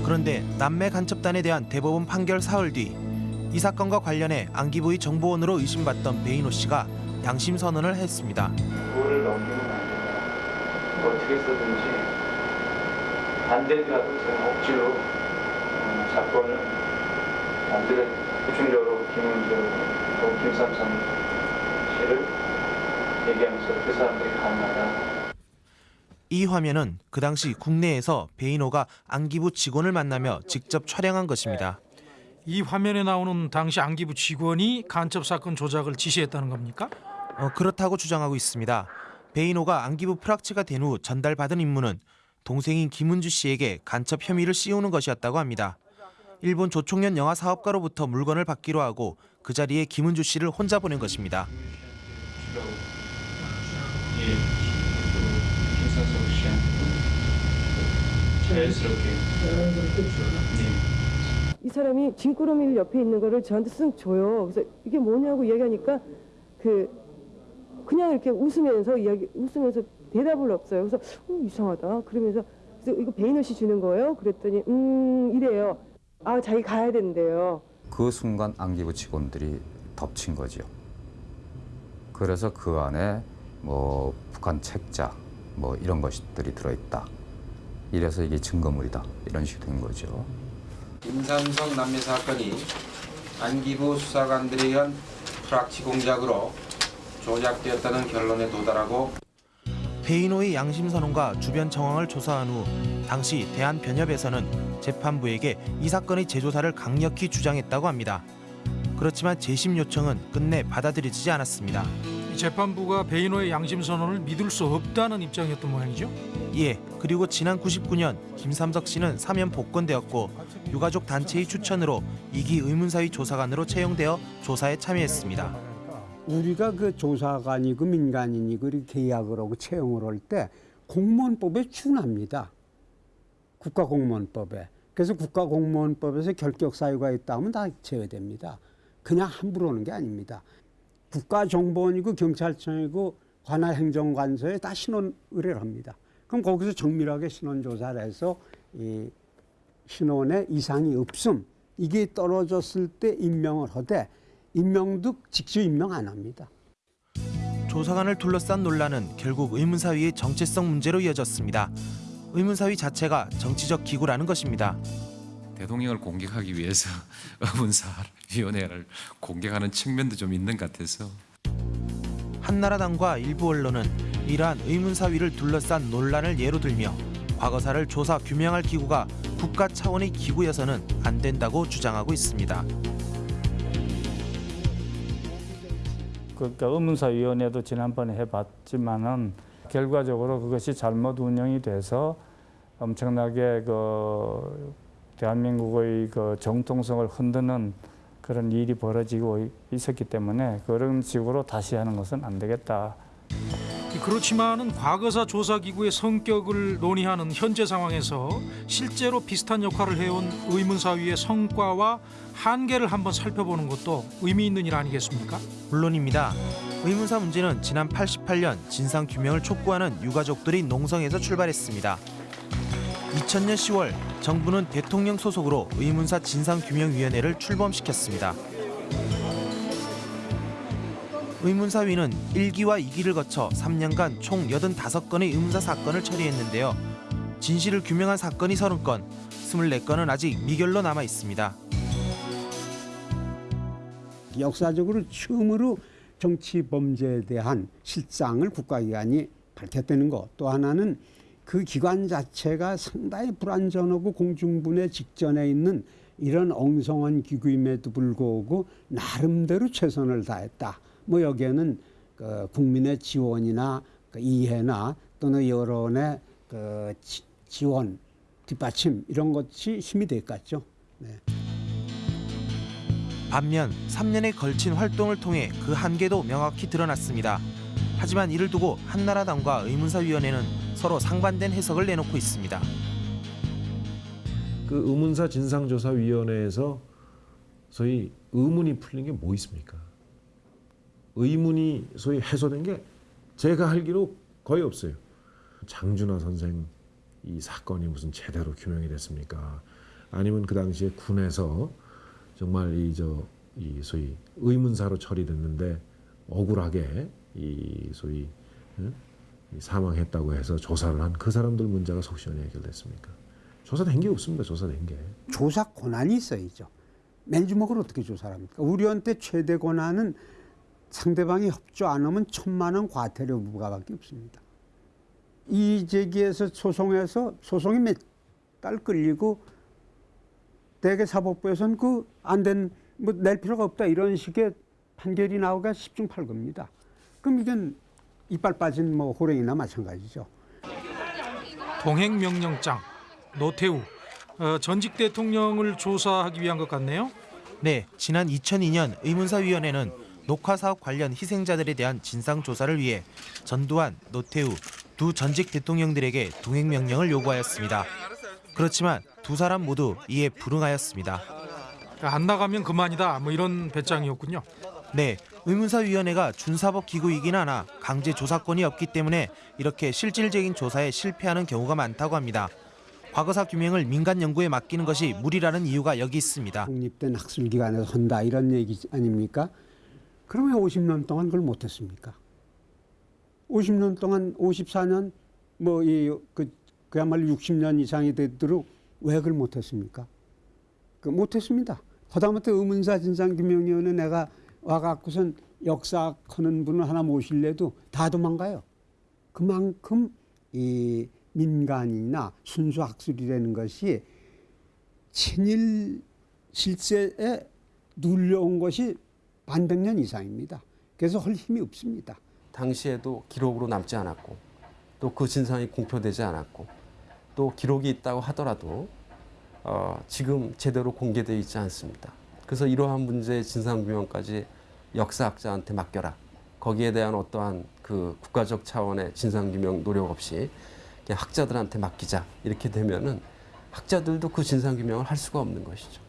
그런데 남매 간첩단에 대한 대법원 판결 사흘 뒤 이 사건과 관련해 안기부의 정보원으로 의심받던 베이노 씨가 양심 선언을 했습니다. 도를 넘기면 안 된다. 어떻게 해서든지 안 되더라도 제가 억지로 어, 사건을 집중적으로 김은주 또 김삼성 씨를 얘기하면서 그 사람들이 가능하다. 이 화면은 그 당시 국내에서 베이노가 안기부 직원을 만나며 직접 촬영한 것입니다. 이 화면에 나오는 당시 안기부 직원이 간첩 사건 조작을 지시했다는 겁니까? 어, 그렇다고 주장하고 있습니다. 베이노가 안기부 프락치가 된 후 전달받은 임무는 동생인 김은주 씨에게 간첩 혐의를 씌우는 것이었다고 합니다. 일본 조총련 영화 사업가로부터 물건을 받기로 하고 그 자리에 김은주 씨를 혼자 보낸 것입니다. 예, 자연스럽게 네. 이 사람이 짐꾸러미 옆에 있는 거를 저한테 쓱 줘요. 그래서 이게 뭐냐고 이야기하니까 그 그냥 이렇게 웃으면서 이야기 웃으면서 대답을 없어요. 그래서 어, 이상하다. 그러면서 그래서 이거 베이너 씨 주는 거예요? 그랬더니 음 이래요. 아 자기 가야 된대요. 그 순간 안기부 직원들이 덮친 거죠. 그래서 그 안에 뭐 북한 책자 뭐 이런 것들이 들어있다. 이래서 이게 증거물이다. 이런 식이 된 거죠. 김삼성 남매 사건이 안기부 수사관들에 의한 프락치 공작으로 조작되었다는 결론에 도달하고 배인호의 양심 선언과 주변 정황을 조사한 후 당시 대한변협에서는 재판부에게 이 사건의 재조사를 강력히 주장했다고 합니다. 그렇지만 재심 요청은 끝내 받아들여지지 않았습니다. 이 재판부가 베이노의 양심 선언을 믿을 수 없다는 입장이었던 모양이죠. 예, 그리고 지난 99년 김삼석 씨는 사면 복권되었고 유가족 단체의 추천으로 이기 의문사위 조사관으로 채용되어 조사에 참여했습니다. 우리가 그 조사관이고 민간인이고 이렇게 계약을 하고 채용을 할 때 공무원법에 준합니다. 국가공무원법에. 그래서 국가공무원법에서 결격 사유가 있다면 다 제외됩니다. 그냥 함부로 하는 게 아닙니다. 국가정보원이고 경찰청이고 관할 행정관서에 다 신원 의뢰를 합니다. 그럼 거기서 정밀하게 신원 조사를 해서 이 신원에 이상이 없음 이게 떨어졌을 때 임명을 하되 임명도 직접 임명 안 합니다. 조사관을 둘러싼 논란은 결국 의문사위의 정체성 문제로 이어졌습니다. 의문사위 자체가 정치적 기구라는 것입니다. 대통령을 공격하기 위해서 의문사위원회를 공격하는 측면도 좀 있는 것 같아서 한나라당과 일부 언론은 이러한 의문사위를 둘러싼 논란을 예로 들며 과거사를 조사 규명할 기구가 국가 차원의 기구여서는 안 된다고 주장하고 있습니다. 그러니까 의문사위원회도 지난번에 해봤지만은 결과적으로 그것이 잘못 운영이 돼서 엄청나게 그 대한민국의 그 정통성을 흔드는 그런 일이 벌어지고 있었기 때문에 그런 식으로 다시 하는 것은 안 되겠다. 그렇지만은 과거사 조사기구의 성격을 논의하는 현재 상황에서 실제로 비슷한 역할을 해온 의문사위의 성과와 한계를 한번 살펴보는 것도 의미 있는 일 아니겠습니까? 물론입니다. 의문사 문제는 지난 88년 진상 규명을 촉구하는 유가족들이 농성에서 출발했습니다. 2000년 10월 정부는 대통령 소속으로 의문사 진상규명위원회를 출범시켰습니다. 의문사위는 1기와 2기를 거쳐 3년간 총 85건의 의문사 사건을 처리했는데요. 진실을 규명한 사건이 30건, 24건은 아직 미결로 남아 있습니다. 역사적으로 처음으로 정치 범죄에 대한 실상을 국가기관이 밝혔다는 것. 또 하나는 그 기관 자체가 상당히 불안전하고 공중분해 직전에 있는 이런 엉성한 기구임에도 불구하고 나름대로 최선을 다했다. 뭐 여기에는 그 국민의 지원이나 그 이해나 또는 여론의 그 지, 지원, 뒷받침 이런 것이 힘이 됐겠죠. 네. 반면 3년에 걸친 활동을 통해 그 한계도 명확히 드러났습니다. 하지만 이를 두고 한나라당과 의문사위원회는 서로 상반된 해석을 내놓고 있습니다. 그 의문사 진상조사위원회에서 소위 의문이 풀린 게 뭐 있습니까? 의문이 소위 해소된 게 제가 알기로 거의 없어요. 장준하 선생 이 사건이 무슨 제대로 규명이 됐습니까? 아니면 그 당시에 군에서 정말 이 저 이 소위 의문사로 처리됐는데 억울하게 이 소위 응? 이 사망했다고 해서 조사를 한 그 사람들 문제가 속 시원히 해결됐습니까? 조사된 게 없습니다. 조사된 게. 조사 권한이 있어야죠. 맨주먹을 어떻게 조사를 합니까? 우리한테 최대 권한은 상대방이 협조 안 하면 천만 원 과태료 부과밖에 없습니다. 이 제기에서 소송해서 소송이 몇 달 끌리고 대개 사법부에서는 그 안 된 뭐 낼 필요가 없다 이런 식의 판결이 나오기가 십중팔구입니다. 그럼 이건 이빨 빠진 뭐 호랭이나 마찬가지죠. 동행명령장 노태우 어, 전직 대통령을 조사하기 위한 것 같네요. 네, 지난 2002년 의문사위원회는 녹화사업 관련 희생자들에 대한 진상조사를 위해 전두환, 노태우 두 전직 대통령들에게 동행명령을 요구하였습니다. 그렇지만 두 사람 모두 이에 불응하였습니다. 안 나가면 그만이다 뭐 이런 배짱이었군요. 네, 의문사위원회가 준사법 기구이긴 하나 강제 조사권이 없기 때문에 이렇게 실질적인 조사에 실패하는 경우가 많다고 합니다. 과거사 규명을 민간 연구에 맡기는 것이 무리라는 이유가 여기 있습니다. 독립된 학술기관에서 한다 이런 얘기 아닙니까? 그러면 50년 동안 그걸 못했습니까? 50년 동안 54년 뭐 이 그 그야말로 60년 이상이 되도록 왜 그걸 못했습니까? 그 못했습니다. 하다못해 의문사 진상규명위원회 내가 와갖고선 역사 하는 분을 하나 모실래도 다 도망가요. 그만큼 이 민간이나 순수 학술이라는 것이 친일 실세에 눌려온 것이 반백 년 이상입니다. 그래서 할 힘이 없습니다. 당시에도 기록으로 남지 않았고 또 그 진상이 공표되지 않았고 또 기록이 있다고 하더라도 어, 지금 제대로 공개되어 있지 않습니다. 그래서 이러한 문제의 진상규명까지 역사학자한테 맡겨라. 거기에 대한 어떠한 그 국가적 차원의 진상규명 노력 없이 그냥 학자들한테 맡기자. 이렇게 되면은 학자들도 그 진상규명을 할 수가 없는 것이죠.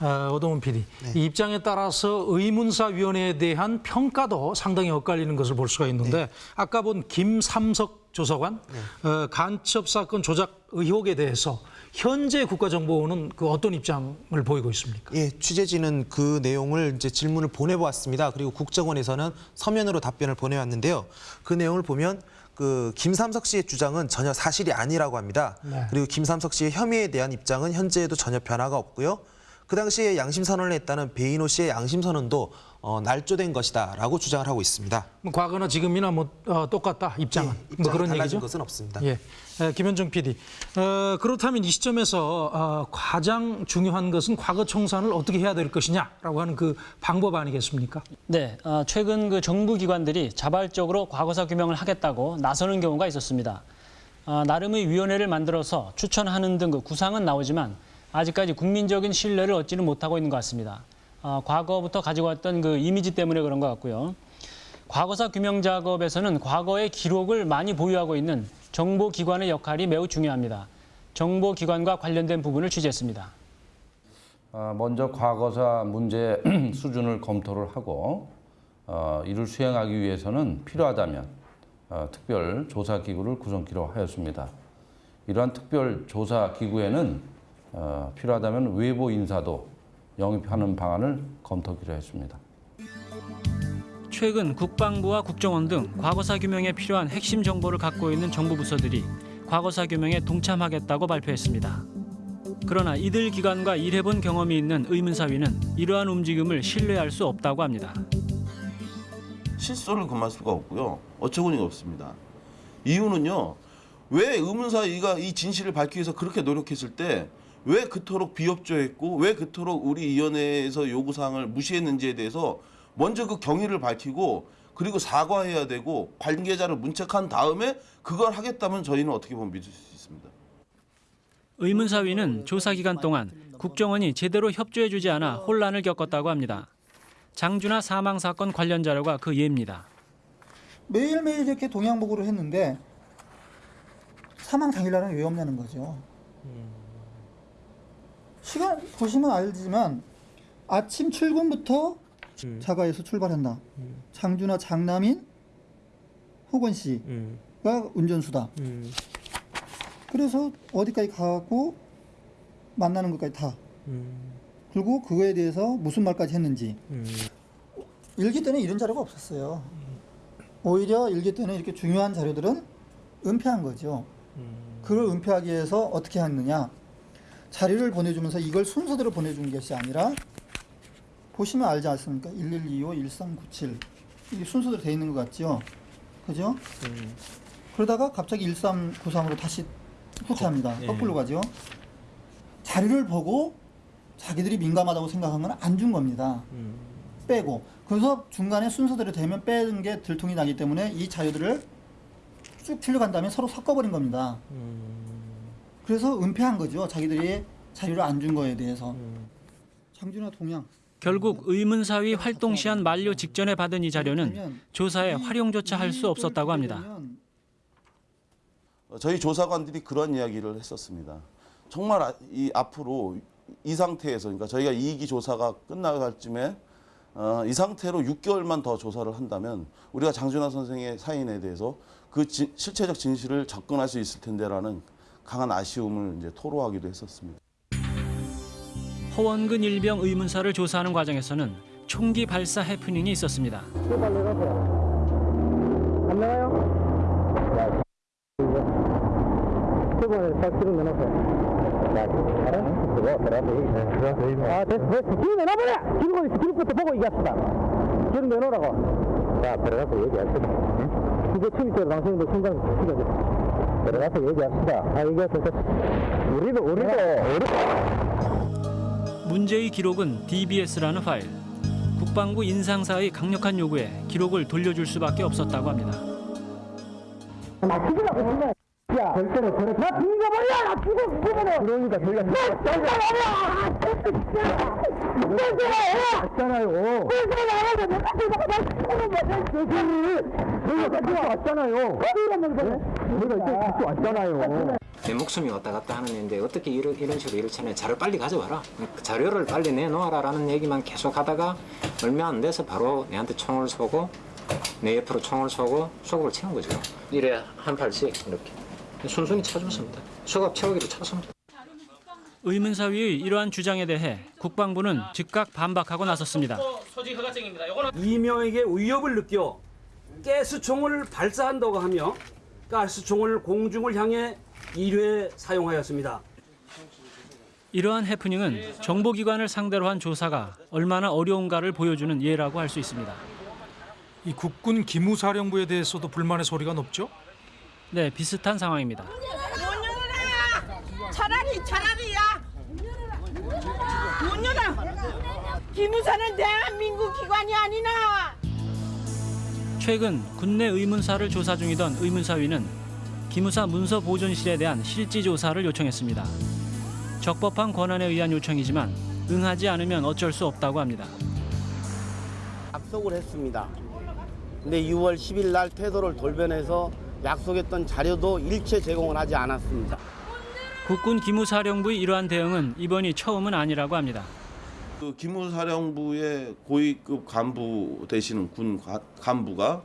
어, 오동훈 PD, 이 입장에 따라서 의문사위원회에 대한 평가도 상당히 엇갈리는 것을 볼 수가 있는데 아까 본 김삼석 조사관 어, 간첩 사건 조작 의혹에 대해서 현재 국가정보원은 그 어떤 입장을 보이고 있습니까? 예, 취재진은 그 내용을 이제 질문을 보내보았습니다. 그리고 국정원에서는 서면으로 답변을 보내왔는데요. 그 내용을 보면 그 김삼석 씨의 주장은 전혀 사실이 아니라고 합니다. 네. 그리고 김삼석 씨의 혐의에 대한 입장은 현재에도 전혀 변화가 없고요. 그 당시에 양심 선언을 했다는 베이노 씨의 양심 선언도 어, 날조된 것이다라고 주장을 하고 있습니다. 뭐 과거나 지금이나 뭐 어, 똑같다 입장은 예, 뭐 그런 달라진 얘기죠. 것은 없습니다. 예, 에, 김현정 PD. 어, 그렇다면 이 시점에서 어, 가장 중요한 것은 과거 청산을 어떻게 해야 될 것이냐라고 하는 그 방법 아니겠습니까? 네, 어, 최근 그 정부 기관들이 자발적으로 과거사 규명을 하겠다고 나서는 경우가 있었습니다. 어, 나름의 위원회를 만들어서 추천하는 등 그 구상은 나오지만 아직까지 국민적인 신뢰를 얻지는 못하고 있는 것 같습니다. 어, 과거부터 가지고 왔던 그 이미지 때문에 그런 것 같고요. 과거사 규명 작업에서는 과거의 기록을 많이 보유하고 있는 정보기관의 역할이 매우 중요합니다. 정보기관과 관련된 부분을 취재했습니다. 어, 먼저 과거사 문제 수준을 검토를 하고 어, 이를 수행하기 위해서는 필요하다면 어, 특별 조사 기구를 구성키로 하였습니다. 이러한 특별 조사 기구에는 어, 필요하다면 외부 인사도 영입하는 방안을 검토키로 했습니다. 최근 국방부와 국정원 등 과거사 규명에 필요한 핵심 정보를 갖고 있는 정부 부서들이 과거사 규명에 동참하겠다고 발표했습니다. 그러나 이들 기관과 일해본 경험이 있는 의문사위는 이러한 움직임을 신뢰할 수 없다고 합니다. 실소를 금할 수가 없고요. 어처구니가 없습니다. 이유는요. 왜 의문사위가 이 진실을 밝히기 위해서 그렇게 노력했을 때 왜 그토록 비협조했고 왜 그토록 우리 위원회에서 요구사항을 무시했는지에 대해서 먼저 그 경위를 밝히고 그리고 사과해야 되고 관계자를 문책한 다음에 그걸 하겠다면 저희는 어떻게 보면 믿을 수 있습니다. 의문사위는 조사 기간 동안 국정원이 제대로 협조해주지 않아 혼란을 겪었다고 합니다. 장준하 사망 사건 관련 자료가 그 예입니다. 매일매일 이렇게 동양보고를 했는데 사망 당일날은 왜 없냐는 거죠. 시간 보시면 알지만 아침 출근부터 자가에서 출발한다. 장준하 장남인 호건 씨가 운전수다. 그래서 어디까지 가고 만나는 것까지 다. 그리고 그거에 대해서 무슨 말까지 했는지. 일기 때는 이런 자료가 없었어요. 오히려 일기 때는 이렇게 중요한 자료들은 은폐한 거죠. 그걸 은폐하기 위해서 어떻게 했느냐. 자료를 보내주면서 이걸 순서대로 보내준 것이 아니라 보시면 알지 않습니까? 1125, 1397 이게 순서대로 돼 있는 것 같죠? 그죠? 그러다가 갑자기 1393으로 다시 후퇴합니다. 예. 거꾸로 가죠? 자료를 보고 자기들이 민감하다고 생각한 건 안 준 겁니다. 빼고 그래서 중간에 순서대로 되면 빼는 게 들통이 나기 때문에 이 자료들을 쭉 틀려간 다음에 서로 섞어버린 겁니다. 그래서 은폐한 거죠. 자기들이 자료를 안 준 거에 대해서. 장준하 동양. 결국 의문사위 활동 시한 만료 직전에 받은 이 자료는 조사에 활용조차 할 수 없었다고 합니다. 어, 저희 조사관들이 그런 이야기를 했었습니다. 정말 아- 이 앞으로 이 상태에서 그러니까 저희가 이기 조사가 끝나갈 쯤에 어, 이 상태로 6개월만 더 조사를 한다면 우리가 장준하 선생의 사인에 대해서 그 지- 실체적 진실을 접근할 수 있을 텐데라는 강한 아쉬움을 이제 토로하기도 했었습니다. 허원근 일병 의문사를 조사하는 과정에서는 총기 발사 해프닝이 있었습니다. 안 나와요? 수건을 딱 기름 내놓으세요. 알아? 그거 들어가서 아, 됐어, 됐어. 기름 내놔버려! 기름, 기름부터 보고 얘기합시다. 기름 내놓으라고. 자, 들어가서 얘기합시다. 응? 이제 취임식으로 당신도 총장 시켜줘. 들어가서 얘기합시다. 아, 얘기하세요. 우리도, 우리도, 우리. 문제의 기록은 DBS라는 파일. 국방부 인상사의 강력한 요구에 기록을 돌려줄 수밖에 없었다고 합니다. 나 죽으라고 정말. 야, 절대로 저래. 나 죽여버려! 나 죽어, 죽으면 그러니까 저희가. 나 죽여버려! 왔잖아요. 저희가 왔잖아요. 저희가 왔잖아요. 내 목숨이 왔다 갔다 하는 애인데 어떻게 이런, 이런 식으로 이렇잖아요. 자료를 빨리 가져와라. 그 자료를 빨리 내놓아라 라는 얘기만 계속 하다가 얼마 안 돼서 바로 내한테 총을 쏘고 내 옆으로 총을 쏘고 수갑을 채운 거죠. 이래 한 팔씩 이렇게 순순히 쳐줬습니다. 수갑 채우기로 쳤습니다. 의문사위의 이러한 주장에 대해 국방부는 즉각 반박하고 나섰습니다. 이명에게 위협을 느껴 가스총을 발사한다고 하며 가스총을 공중을 향해 1회 사용하였습니다. 이러한 해프닝은 정보기관을 상대로 한 조사가 얼마나 어려운가를 보여주는 예라고 할 수 있습니다. 이 국군 기무사령부에 대해서도 불만의 소리가 높죠? 네, 비슷한 상황입니다. 차라리 차라리야. 문 열어. 기무사는 대한민국 기관이 아니나. 최근 군내 의문사를 조사 중이던 의문사위는 기무사 문서 보존실에 대한 실지 조사를 요청했습니다. 적법한 권한에 의한 요청이지만 응하지 않으면 어쩔 수 없다고 합니다. 약속을 했습니다. 근데 6월 10일 날 태도를 돌변해서 약속했던 자료도 일체 제공을 하지 않았습니다. 국군 기무사령부의 이러한 대응은 이번이 처음은 아니라고 합니다. 그 기무사령부의 고위급 간부 되시는 군 가- 간부가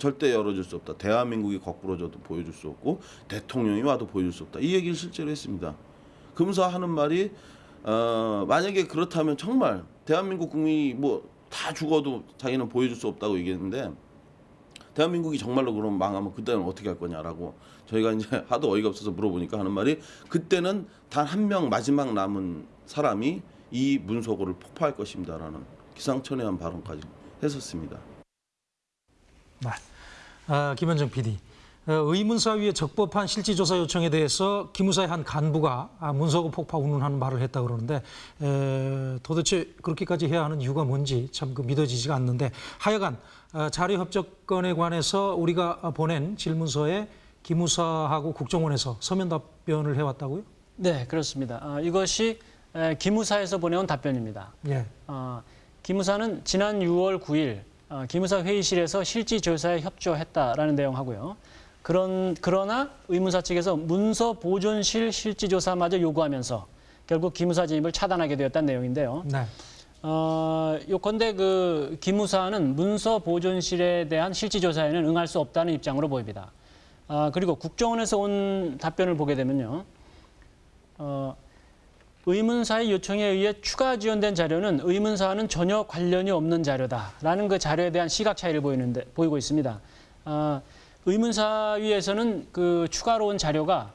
절대 열어줄 수 없다. 대한민국이 거꾸로 져도 보여줄 수 없고 대통령이 와도 보여줄 수 없다. 이 얘기를 실제로 했습니다. 금사 하는 말이 어, 만약에 그렇다면 정말 대한민국 국민이 뭐 다 죽어도 자기는 보여줄 수 없다고 얘기했는데 대한민국이 정말로 그럼 망하면 그때는 어떻게 할 거냐라고 저희가 이제 하도 어이가 없어서 물어보니까 하는 말이 그때는 단 한 명 마지막 남은 사람이 이 문서고를 폭파할 것입니다라는 기상천외한 발언까지 했었습니다. 네. 아, 김현정 PD. 어, 의문사위의 적법한 실지조사 요청에 대해서 기무사의 한 간부가 아, 문서고 폭파 운운하는 말을 했다 그러는데 에, 도대체 그렇게까지 해야 하는 이유가 뭔지 참 그 믿어지지가 않는데 하여간 어, 자료 협조건에 관해서 우리가 보낸 질문서에 기무사하고 국정원에서 서면 답변을 해왔다고요? 네, 그렇습니다. 아, 이것이 에, 기무사에서 보내온 답변입니다. 예. 어, 기무사는 지난 6월 9일 어, 기무사 회의실에서 실지 조사에 협조했다라는 내용하고요. 그런 그러나 의문사 측에서 문서 보존실 실지 조사마저 요구하면서 결국 기무사 진입을 차단하게 되었다는 내용인데요. 네. 어, 요컨대 그 기무사는 문서 보존실에 대한 실지 조사에는 응할 수 없다는 입장으로 보입니다. 아, 그리고 국정원에서 온 답변을 보게 되면요. 어, 의문사의 요청에 의해 추가 지원된 자료는 의문사와는 전혀 관련이 없는 자료다라는 그 자료에 대한 시각 차이를 보이는데 보이고 있습니다. 아, 의문사위에서는 그 추가로 온 자료가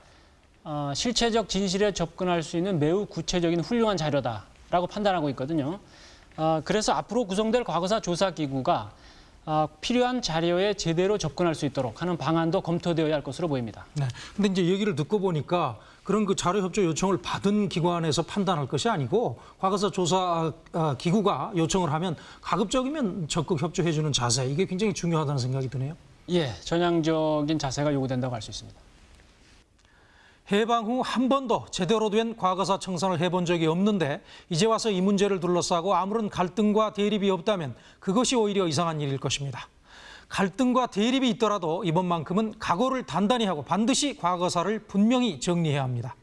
어, 실체적 진실에 접근할 수 있는 매우 구체적인 훌륭한 자료다 라고 판단하고 있거든요. 아, 그래서 앞으로 구성될 과거사 조사기구가 아, 필요한 자료에 제대로 접근할 수 있도록 하는 방안도 검토되어야 할 것으로 보입니다. 네. 근데 이제 얘기를 듣고 보니까 그런 그 자료 협조 요청을 받은 기관에서 판단할 것이 아니고 과거사 조사 아, 기구가 요청을 하면 가급적이면 적극 협조해 주는 자세 이게 굉장히 중요하다는 생각이 드네요. 예, 전향적인 자세가 요구된다고 할 수 있습니다. 해방 후 한 번도 제대로 된 과거사 청산을 해본 적이 없는데 이제 와서 이 문제를 둘러싸고 아무런 갈등과 대립이 없다면 그것이 오히려 이상한 일일 것입니다. 갈등과 대립이 있더라도 이번만큼은 각오를 단단히 하고 반드시 과거사를 분명히 정리해야 합니다.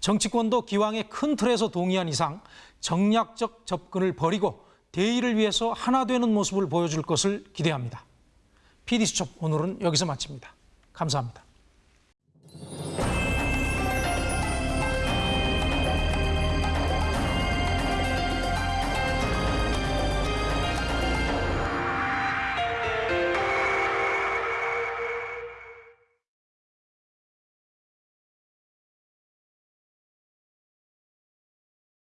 정치권도 기왕에 큰 틀에서 동의한 이상 정략적 접근을 버리고 대의를 위해서 하나 되는 모습을 보여줄 것을 기대합니다. PD수첩 오늘은 여기서 마칩니다. 감사합니다.